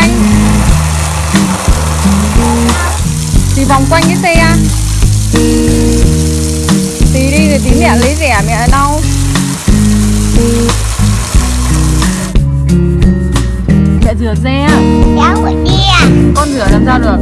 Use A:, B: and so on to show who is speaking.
A: vòng quanh. Thì vòng quanh cái xe à? Tí đi rồi tí mẹ lấy rẻ mẹ đau. Mẹ rửa xe à?
B: Cháu rửa xe à?
A: Con rửa làm sao được?